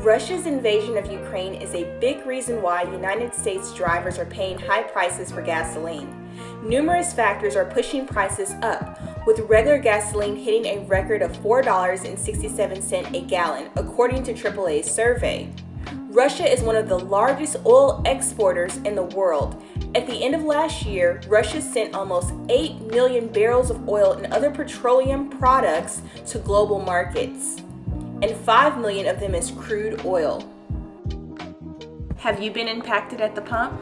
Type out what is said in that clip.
Russia's invasion of Ukraine is a big reason why United States drivers are paying high prices for gasoline. Numerous factors are pushing prices up, with regular gasoline hitting a record of $4.67 a gallon, according to AAA's survey. Russia is one of the largest oil exporters in the world. At the end of last year, Russia sent almost 8 million barrels of oil and other petroleum products to global markets, and 5 million of them is crude oil. Have you been impacted at the pump?